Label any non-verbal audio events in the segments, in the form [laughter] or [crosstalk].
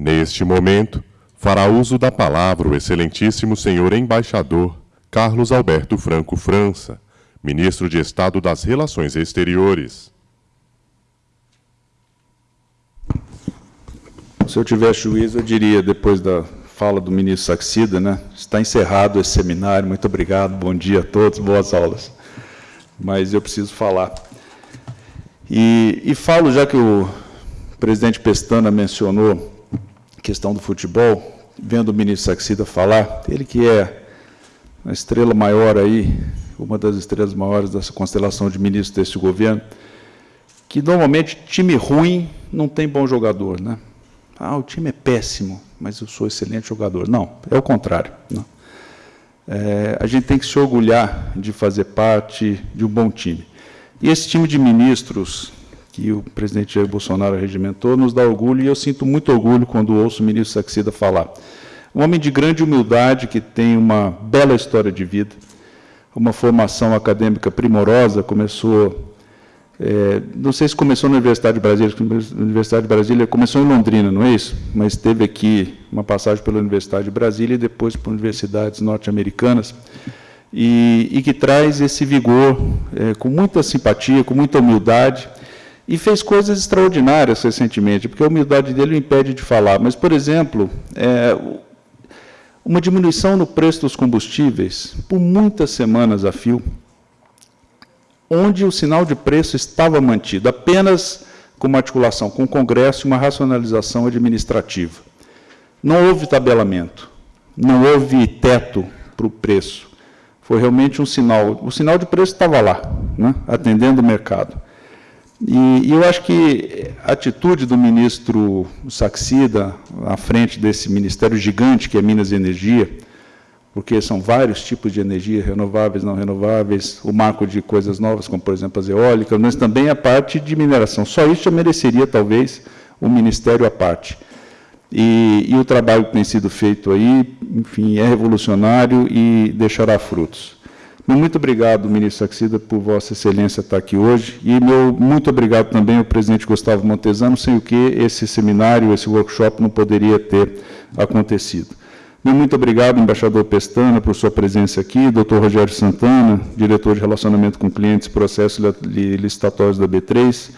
Neste momento, fará uso da palavra o excelentíssimo senhor embaixador Carlos Alberto Franco França, ministro de Estado das Relações Exteriores. Se eu tivesse juízo, eu diria, depois da fala do ministro Saxida, né, está encerrado esse seminário, muito obrigado, bom dia a todos, boas aulas. Mas eu preciso falar. E, e falo, já que o presidente Pestana mencionou questão do futebol, vendo o ministro Saxida falar, ele que é a estrela maior aí, uma das estrelas maiores dessa constelação de ministros desse governo, que normalmente time ruim não tem bom jogador, né? Ah, o time é péssimo, mas eu sou excelente jogador. Não, é o contrário. Não. É, a gente tem que se orgulhar de fazer parte de um bom time. E esse time de ministros que o presidente Jair Bolsonaro regimentou nos dá orgulho, e eu sinto muito orgulho quando ouço o ministro Saxida falar. Um homem de grande humildade, que tem uma bela história de vida, uma formação acadêmica primorosa, começou, é, não sei se começou na Universidade de Brasília, Universidade de Brasília começou em Londrina, não é isso? Mas teve aqui uma passagem pela Universidade de Brasília e depois por universidades norte-americanas, e, e, que traz esse vigor é, com muita simpatia, com muita humildade, e fez coisas extraordinárias recentemente, porque a humildade dele o impede de falar. Mas, por exemplo, é, uma diminuição no preço dos combustíveis por muitas semanas a fio, onde o sinal de preço estava mantido apenas com uma articulação com o Congresso e uma racionalização administrativa. Não houve tabelamento, não houve teto para o preço. Foi realmente um sinal. O sinal de preço estava lá, né, atendendo o mercado. E, e, eu acho que a atitude do ministro Saxida, à frente desse ministério gigante que é Minas e Energia, porque são vários tipos de energia, renováveis, não renováveis, o marco de coisas novas, como, por exemplo, as eólicas, mas também a parte de mineração. Só isso já mereceria, talvez, um ministério à parte. E, e o trabalho que tem sido feito aí, enfim, é revolucionário e deixará frutos. Muito obrigado, ministro Saxida, por Vossa Excelência estar aqui hoje. E meu muito obrigado também ao presidente Gustavo Montesano, sem o que esse seminário, esse workshop não poderia ter acontecido. Meu muito obrigado, embaixador Pestana, por sua presença aqui, doutor Rogério Santana, diretor de relacionamento com clientes, processos licitatórios da B3,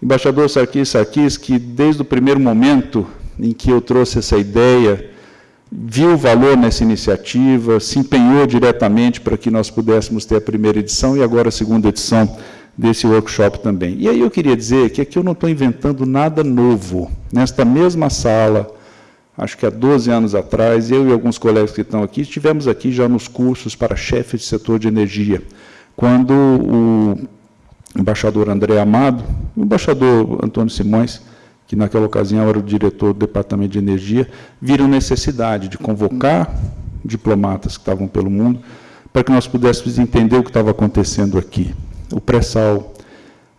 embaixador Sarkis Sarkis, que desde o primeiro momento em que eu trouxe essa ideia viu valor nessa iniciativa, se empenhou diretamente para que nós pudéssemos ter a primeira edição e agora a segunda edição desse workshop também. E aí eu queria dizer que aqui eu não estou inventando nada novo. Nesta mesma sala, acho que há 12 anos atrás, eu e alguns colegas que estão aqui, estivemos aqui já nos cursos para chefe de setor de energia, quando o embaixador André Amado, o embaixador Antônio Simões, que naquela ocasião era o diretor do Departamento de Energia, viram necessidade de convocar diplomatas que estavam pelo mundo para que nós pudéssemos entender o que estava acontecendo aqui. O pré-sal,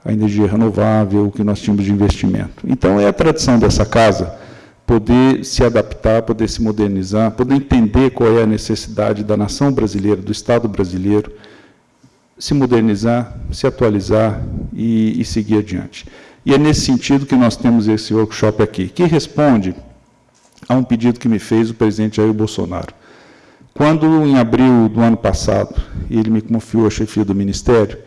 a energia renovável, o que nós tínhamos de investimento. Então, é a tradição dessa casa poder se adaptar, poder se modernizar, poder entender qual é a necessidade da nação brasileira, do Estado brasileiro, se modernizar, se atualizar e, e seguir adiante. E é nesse sentido que nós temos esse workshop aqui, que responde a um pedido que me fez o presidente Jair Bolsonaro. Quando, em abril do ano passado, ele me confiou a chefia do Ministério,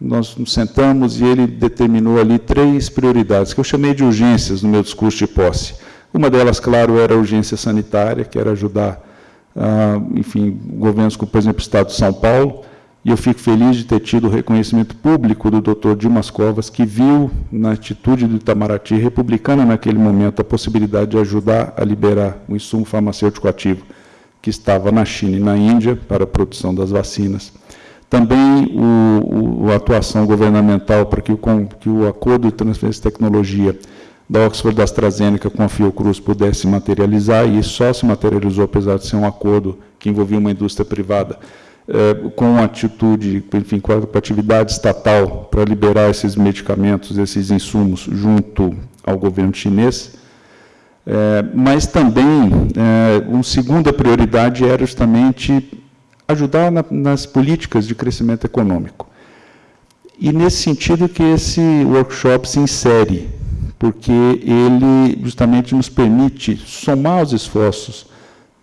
nós nos sentamos e ele determinou ali três prioridades, que eu chamei de urgências no meu discurso de posse. Uma delas, claro, era a urgência sanitária, que era ajudar, ah, enfim, governos como, por exemplo, o Estado de São Paulo, e eu fico feliz de ter tido o reconhecimento público do doutor Dimas Covas, que viu na atitude do Itamaraty, republicana naquele momento, a possibilidade de ajudar a liberar o insumo farmacêutico ativo que estava na China e na Índia para a produção das vacinas. Também o, o, a atuação governamental para que o, que o acordo de transferência de tecnologia da Oxford da AstraZeneca com a Fiocruz pudesse se materializar, e só se materializou, apesar de ser um acordo que envolvia uma indústria privada, é, com atitude, enfim, com a atividade estatal para liberar esses medicamentos, esses insumos, junto ao governo chinês. É, mas também, é, uma segunda prioridade era justamente ajudar na, nas políticas de crescimento econômico. E nesse sentido que esse workshop se insere, porque ele justamente nos permite somar os esforços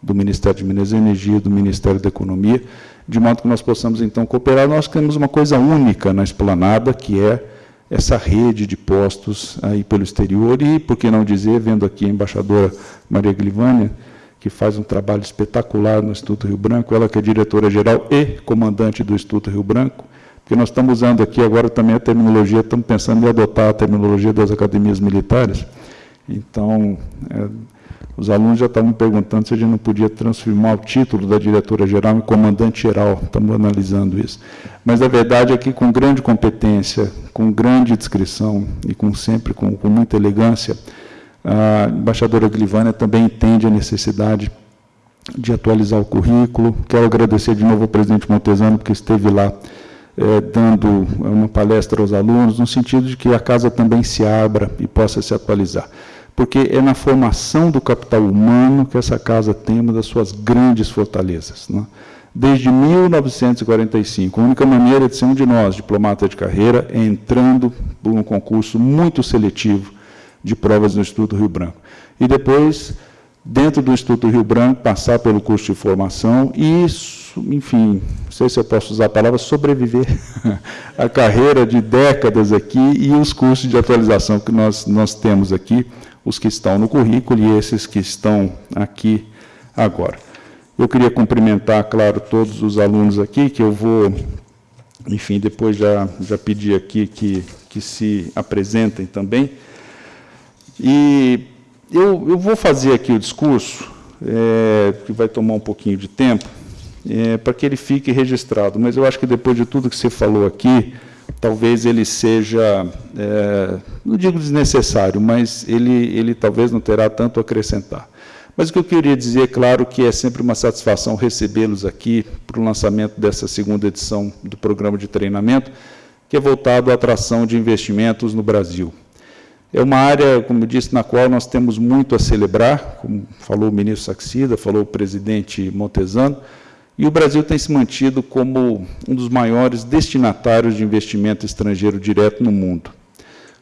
do Ministério de Minas e Energia, do Ministério da Economia, de modo que nós possamos, então, cooperar. Nós temos uma coisa única na esplanada, que é essa rede de postos aí pelo exterior, e, por que não dizer, vendo aqui a embaixadora Maria Glivânia, que faz um trabalho espetacular no Instituto Rio Branco, ela que é diretora-geral e comandante do Instituto Rio Branco, porque nós estamos usando aqui agora também a terminologia, estamos pensando em adotar a terminologia das academias militares. Então, é, os alunos já estavam perguntando se a gente não podia transformar o título da diretora-geral em comandante-geral, estamos analisando isso. Mas a verdade é que, com grande competência, com grande descrição e com sempre com, com muita elegância, a embaixadora Glivânia também entende a necessidade de atualizar o currículo. Quero agradecer de novo ao presidente Montesano, porque esteve lá é, dando uma palestra aos alunos, no sentido de que a casa também se abra e possa se atualizar. Porque é na formação do capital humano que essa casa tem uma das suas grandes fortalezas. Né? Desde 1945, a única maneira de ser um de nós, diplomata de carreira, é entrando por um concurso muito seletivo de provas no Instituto Rio Branco. E depois, dentro do Instituto Rio Branco, passar pelo curso de formação e enfim, não sei se eu posso usar a palavra, sobreviver [laughs] a carreira de décadas aqui e os cursos de atualização que nós, nós temos aqui, os que estão no currículo e esses que estão aqui agora. Eu queria cumprimentar, claro, todos os alunos aqui, que eu vou, enfim, depois já, já pedir aqui que, que se apresentem também. E eu, eu vou fazer aqui o discurso, é, que vai tomar um pouquinho de tempo, é, para que ele fique registrado. Mas eu acho que depois de tudo que você falou aqui, talvez ele seja, é, não digo desnecessário, mas ele, ele talvez não terá tanto a acrescentar. Mas o que eu queria dizer, é claro, que é sempre uma satisfação recebê-los aqui para o lançamento dessa segunda edição do programa de treinamento, que é voltado à atração de investimentos no Brasil. É uma área, como eu disse, na qual nós temos muito a celebrar, como falou o ministro Saxida, falou o presidente Montesano, e o Brasil tem se mantido como um dos maiores destinatários de investimento estrangeiro direto no mundo.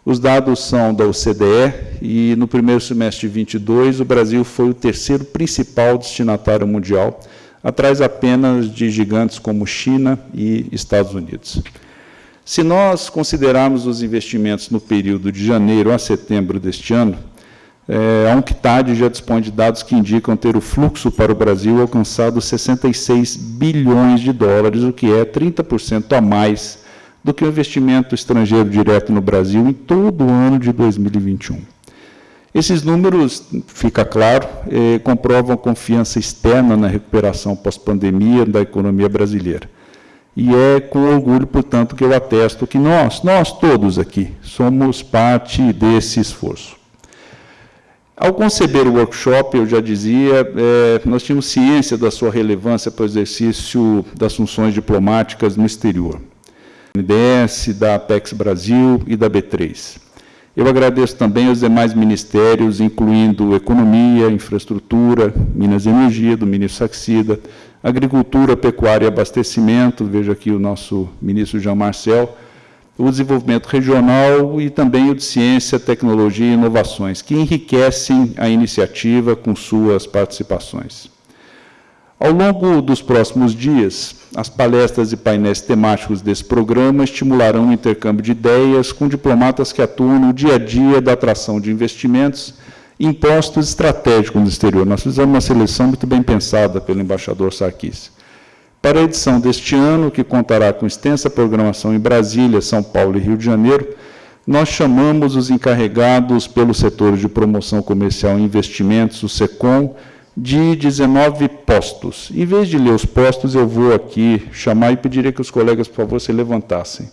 Os dados são da OCDE e, no primeiro semestre de 22, o Brasil foi o terceiro principal destinatário mundial, atrás apenas de gigantes como China e Estados Unidos. Se nós considerarmos os investimentos no período de janeiro a setembro deste ano, é, a UNCTAD já dispõe de dados que indicam ter o fluxo para o Brasil alcançado 66 bilhões de dólares, o que é 30% a mais do que o investimento estrangeiro direto no Brasil em todo o ano de 2021. Esses números, fica claro, eh, comprovam a confiança externa na recuperação pós-pandemia da economia brasileira. E é com orgulho, portanto, que eu atesto que nós, nós todos aqui, somos parte desse esforço. Ao conceber o workshop, eu já dizia, é, nós tínhamos ciência da sua relevância para o exercício das funções diplomáticas no exterior. NDS, da Apex Brasil e da B3. Eu agradeço também aos demais ministérios, incluindo Economia, Infraestrutura, Minas e Energia, do ministro Saxida, Agricultura, Pecuária e Abastecimento, veja aqui o nosso ministro Jean Marcel, o desenvolvimento regional e também o de ciência, tecnologia e inovações, que enriquecem a iniciativa com suas participações. Ao longo dos próximos dias, as palestras e painéis temáticos desse programa estimularão o intercâmbio de ideias com diplomatas que atuam no dia a dia da atração de investimentos em postos estratégicos no exterior. Nós fizemos uma seleção muito bem pensada pelo embaixador Sarkis. Para a edição deste ano, que contará com extensa programação em Brasília, São Paulo e Rio de Janeiro, nós chamamos os encarregados pelo setor de promoção comercial e investimentos, o SECOM, de 19 postos. Em vez de ler os postos, eu vou aqui chamar e pediria que os colegas, por favor, se levantassem.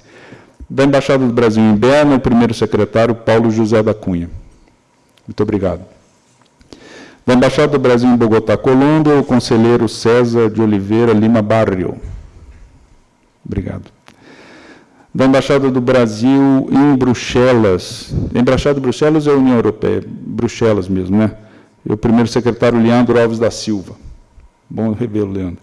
Da Embaixada do Brasil em Berna, o primeiro secretário, Paulo José da Cunha. Muito obrigado. Da Embaixada do Brasil em Bogotá, Colômbia, o conselheiro César de Oliveira Lima Barrio. Obrigado. Da Embaixada do Brasil em Bruxelas. Embaixada de Bruxelas é a União Europeia, Bruxelas mesmo, né? E o primeiro secretário Leandro Alves da Silva. Bom revê-lo, Leandro.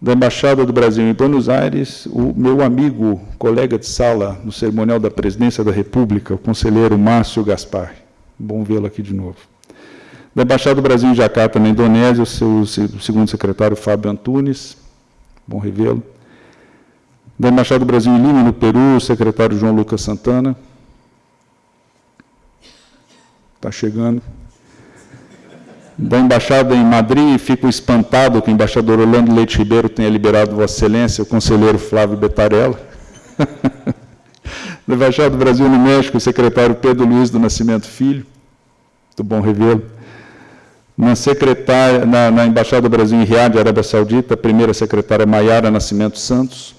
Da Embaixada do Brasil em Buenos Aires, o meu amigo, colega de sala no cerimonial da Presidência da República, o conselheiro Márcio Gaspar. Bom vê-lo aqui de novo. Da Embaixada do Brasil em Jacarta, na Indonésia, o seu segundo secretário Fábio Antunes. Bom revê-lo. Da Embaixada do Brasil em Lima, no Peru, o secretário João Lucas Santana. Está chegando da embaixada em Madrid, fico espantado que o embaixador Orlando Leite Ribeiro tenha liberado Vossa Excelência, o conselheiro Flávio Betarella. da [laughs] embaixada do Brasil no México, o secretário Pedro Luiz do Nascimento Filho, muito bom revê-lo. Na, secretária, na, na Embaixada do Brasil em Riad, Arábia Saudita, a primeira secretária Maiara Nascimento Santos.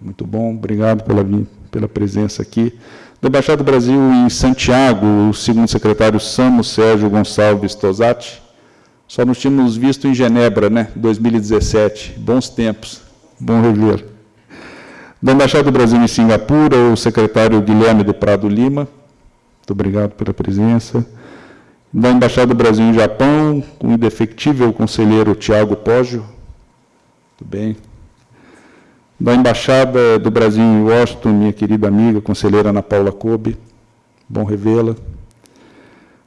Muito bom, obrigado pela, pela presença aqui da Embaixada do Brasil em Santiago, o segundo secretário Samo Sérgio Gonçalves Tosati. Só nos tínhamos visto em Genebra, né, 2017. Bons tempos, bom rever. Da Embaixada do Brasil em Singapura, o secretário Guilherme do Prado Lima. Muito obrigado pela presença. Da Embaixada do Brasil em Japão, o indefectível conselheiro Tiago Poggio. Muito bem da Embaixada do Brasil em Washington, minha querida amiga, conselheira Ana Paula Kobe, bom revê-la.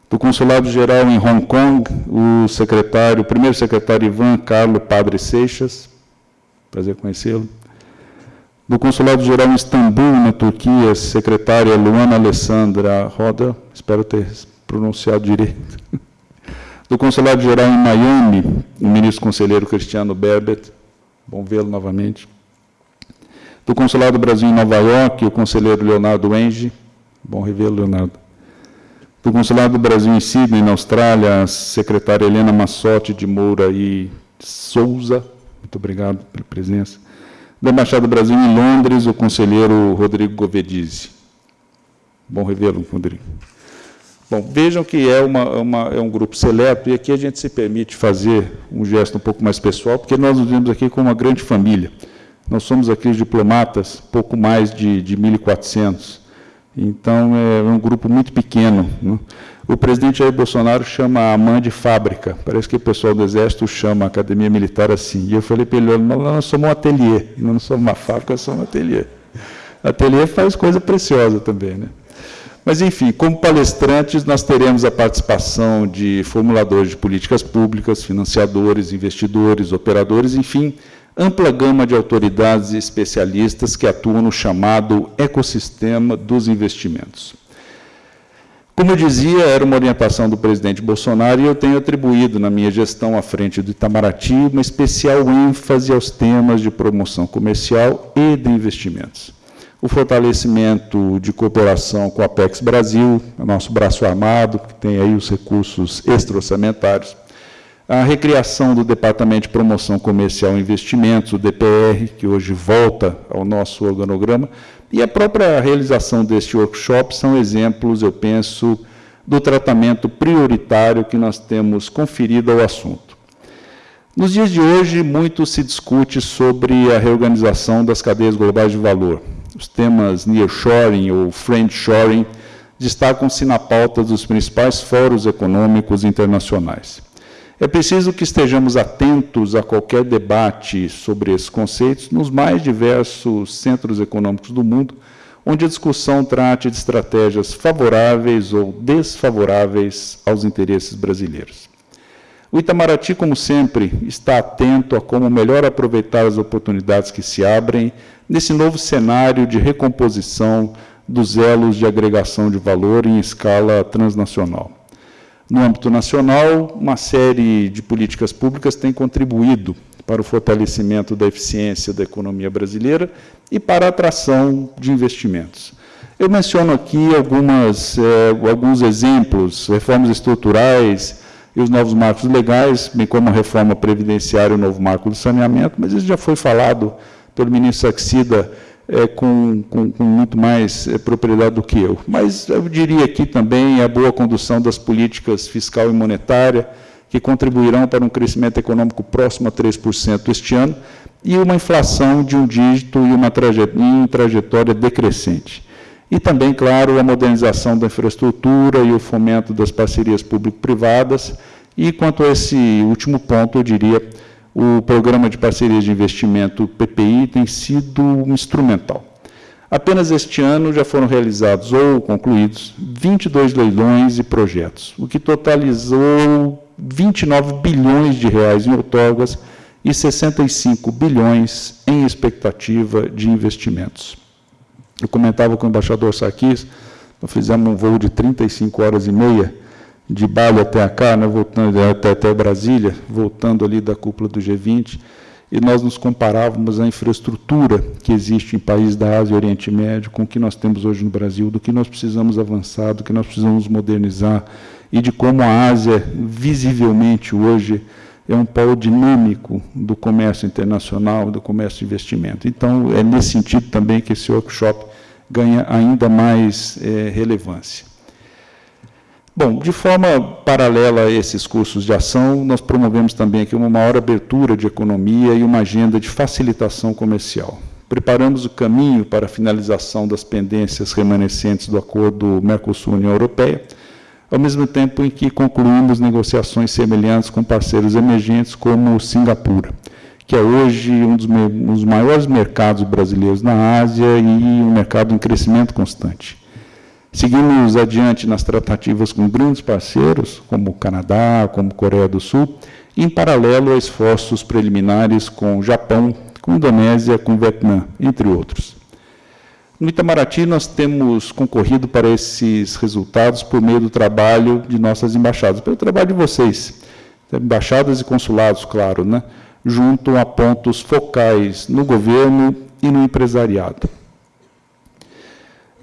Do Consulado Geral em Hong Kong, o secretário, o primeiro secretário Ivan Carlo Padre Seixas, prazer conhecê-lo. Do Consulado Geral em Istambul, na Turquia, secretária Luana Alessandra Roda, espero ter pronunciado direito. Do Consulado Geral em Miami, o ministro conselheiro Cristiano Berbet, bom vê-lo novamente do Consulado do Brasil em Nova York, o conselheiro Leonardo Enge, bom revê-lo, Leonardo. Do Consulado do Brasil em Sydney, na Austrália, a secretária Helena Massotti de Moura e Souza, muito obrigado pela presença. Da Embaixada do Brasil em Londres, o conselheiro Rodrigo Govedizzi. Bom revê-lo, Rodrigo. Bom, vejam que é, uma, uma, é um grupo seleto, e aqui a gente se permite fazer um gesto um pouco mais pessoal, porque nós nos vemos aqui como uma grande família. Nós somos aqui os diplomatas, pouco mais de, de 1.400. Então, é um grupo muito pequeno. Né? O presidente Jair Bolsonaro chama a mãe de fábrica. Parece que o pessoal do Exército chama a Academia Militar assim. E eu falei para ele, nós somos um ateliê, não somos uma fábrica, somos um ateliê. Ateliê faz coisa preciosa também. Né? Mas, enfim, como palestrantes, nós teremos a participação de formuladores de políticas públicas, financiadores, investidores, operadores, enfim, ampla gama de autoridades e especialistas que atuam no chamado ecossistema dos investimentos. Como eu dizia, era uma orientação do presidente Bolsonaro e eu tenho atribuído na minha gestão à frente do Itamaraty uma especial ênfase aos temas de promoção comercial e de investimentos. O fortalecimento de cooperação com a Apex Brasil, nosso braço armado, que tem aí os recursos extra-orçamentários, a recriação do Departamento de Promoção Comercial e Investimentos, o DPR, que hoje volta ao nosso organograma, e a própria realização deste workshop são exemplos, eu penso, do tratamento prioritário que nós temos conferido ao assunto. Nos dias de hoje, muito se discute sobre a reorganização das cadeias globais de valor. Os temas nearshoring ou friendshoring destacam-se na pauta dos principais fóruns econômicos internacionais. É preciso que estejamos atentos a qualquer debate sobre esses conceitos nos mais diversos centros econômicos do mundo, onde a discussão trate de estratégias favoráveis ou desfavoráveis aos interesses brasileiros. O Itamaraty, como sempre, está atento a como melhor aproveitar as oportunidades que se abrem nesse novo cenário de recomposição dos elos de agregação de valor em escala transnacional. No âmbito nacional, uma série de políticas públicas tem contribuído para o fortalecimento da eficiência da economia brasileira e para a atração de investimentos. Eu menciono aqui algumas, eh, alguns exemplos, reformas estruturais e os novos marcos legais, bem como a reforma previdenciária e o novo marco do saneamento, mas isso já foi falado pelo ministro Saxida é, com, com, com, muito mais é, propriedade do que eu. Mas eu diria aqui também a boa condução das políticas fiscal e monetária, que contribuirão para um crescimento econômico próximo a 3% este ano, e uma inflação de um dígito e uma trajetória, trajetória decrescente. E também, claro, a modernização da infraestrutura e o fomento das parcerias público-privadas. E quanto a esse último ponto, eu diria o Programa de Parcerias de Investimento, PPI, tem sido instrumental. Apenas este ano já foram realizados ou concluídos 22 leilões e projetos, o que totalizou 29 bilhões de reais em outorgas e 65 bilhões em expectativa de investimentos. Eu comentava com o embaixador Sarkis, nós fizemos um voo de 35 horas e meia, de Bali até cá, né, voltando até, até Brasília, voltando ali da cúpula do G20, e nós nos comparávamos a infraestrutura que existe em países da Ásia e Oriente Médio com o que nós temos hoje no Brasil, do que nós precisamos avançar, do que nós precisamos modernizar, e de como a Ásia, visivelmente hoje, é um polo dinâmico do comércio internacional, do comércio de investimento. Então, é nesse sentido também que esse workshop ganha ainda mais é, relevância. Bom, de forma paralela a esses cursos de ação, nós promovemos também aqui uma maior abertura de economia e uma agenda de facilitação comercial. Preparamos o caminho para a finalização das pendências remanescentes do acordo Mercosul-União Europeia, ao mesmo tempo em que concluímos negociações semelhantes com parceiros emergentes como Singapura, que é hoje um dos, um dos maiores mercados brasileiros na Ásia e um mercado em crescimento constante. Seguimos adiante nas tratativas com grandes parceiros, como Canadá, como Coreia do Sul, em paralelo a esforços preliminares com o Japão, com Indonésia, com o Vietnã, entre outros. No Itamaraty, nós temos concorrido para esses resultados por meio do trabalho de nossas embaixadas, pelo trabalho de vocês, embaixadas e consulados, claro, né, junto a pontos focais no governo e no empresariado.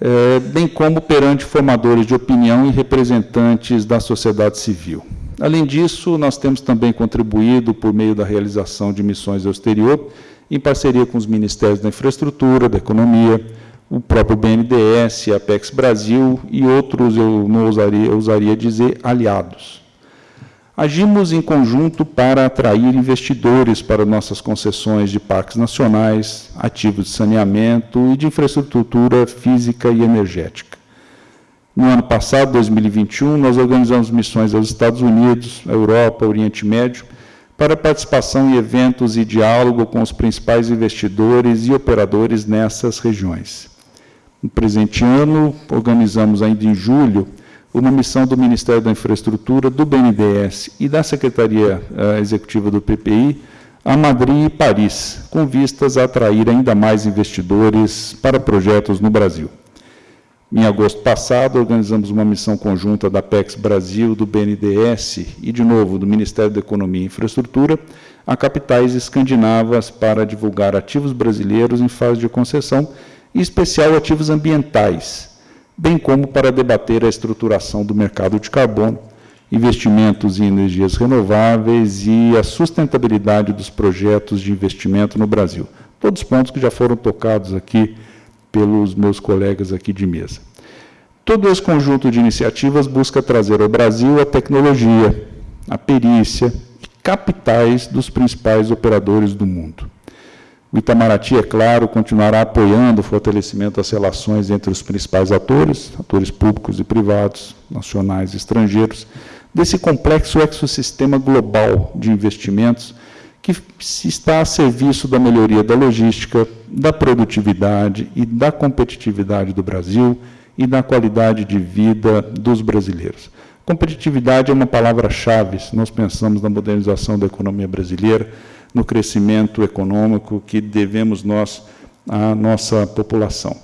É, bem como perante formadores de opinião e representantes da sociedade civil. Além disso, nós temos também contribuído por meio da realização de missões ao exterior, em parceria com os Ministérios da Infraestrutura, da Economia, o próprio BNDES, Apex Brasil e outros, eu não ousaria, eu ousaria dizer, aliados. Agimos em conjunto para atrair investidores para nossas concessões de parques nacionais, ativos de saneamento e de infraestrutura física e energética. No ano passado, 2021, nós organizamos missões aos Estados Unidos, Europa, Oriente Médio, para participação em eventos e diálogo com os principais investidores e operadores nessas regiões. No presente ano, organizamos ainda em julho uma missão do Ministério da Infraestrutura, do BNDES e da Secretaria uh, Executiva do PPI a Madrid e Paris, com vistas a atrair ainda mais investidores para projetos no Brasil. Em agosto passado, organizamos uma missão conjunta da PEX Brasil, do BNDES e, de novo, do Ministério da Economia e Infraestrutura, a capitais escandinavas para divulgar ativos brasileiros em fase de concessão, em especial ativos ambientais, bem como para debater a estruturação do mercado de carbono, investimentos em energias renováveis e a sustentabilidade dos projetos de investimento no Brasil. Todos pontos que já foram tocados aqui pelos meus colegas aqui de mesa. Todo esse conjunto de iniciativas busca trazer ao Brasil a tecnologia, a perícia e capitais dos principais operadores do mundo. O Itamaraty, é claro, continuará apoiando o fortalecimento das relações entre os principais atores, atores públicos e privados, nacionais e estrangeiros, desse complexo ecossistema global de investimentos que está a serviço da melhoria da logística, da produtividade e da competitividade do Brasil e da qualidade de vida dos brasileiros. Competitividade é uma palavra-chave se nós pensamos na modernização da economia brasileira, no crescimento econômico que devemos nós à nossa população.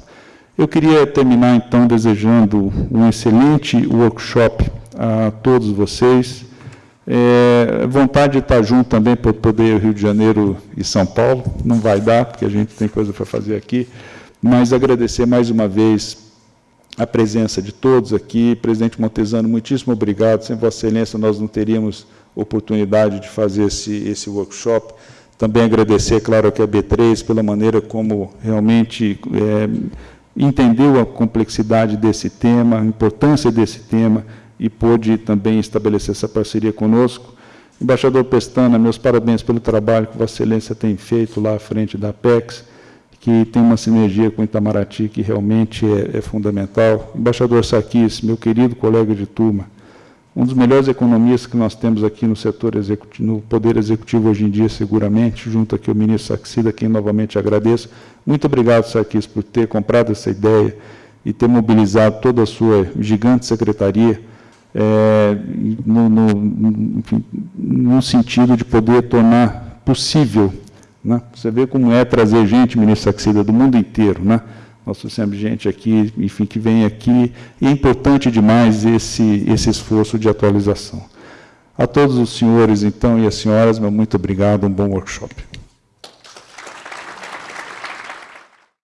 Eu queria terminar, então, desejando um excelente workshop a todos vocês. É, vontade de estar junto também para poder Rio de Janeiro e São Paulo. Não vai dar, porque a gente tem coisa para fazer aqui. Mas agradecer mais uma vez a presença de todos aqui. Presidente Montesano, muitíssimo obrigado. Sem Vossa Excelência, nós não teríamos oportunidade de fazer esse, esse workshop. Também agradecer, claro, aqui a B3 pela maneira como realmente é, entendeu a complexidade desse tema, a importância desse tema e pôde também estabelecer essa parceria conosco. Embaixador Pestana, meus parabéns pelo trabalho que Vossa Excelência tem feito lá à frente da Apex, que tem uma sinergia com Itamaraty que realmente é, é fundamental. Embaixador Saquis, meu querido colega de turma, um dos melhores economistas que nós temos aqui no setor executivo, no Poder Executivo hoje em dia, seguramente, junto aqui ao ministro Saxida, quem novamente agradeço. Muito obrigado, Sarkis, por ter comprado essa ideia e ter mobilizado toda a sua gigante secretaria é, no, no, enfim, no sentido de poder tornar possível. Né? Você vê como é trazer gente, ministro Saxida, do mundo inteiro, né? Nós trouxemos gente aqui, enfim, que vem aqui, e é importante demais esse, esse esforço de atualização. A todos os senhores, então, e as senhoras, meu muito obrigado, um bom workshop.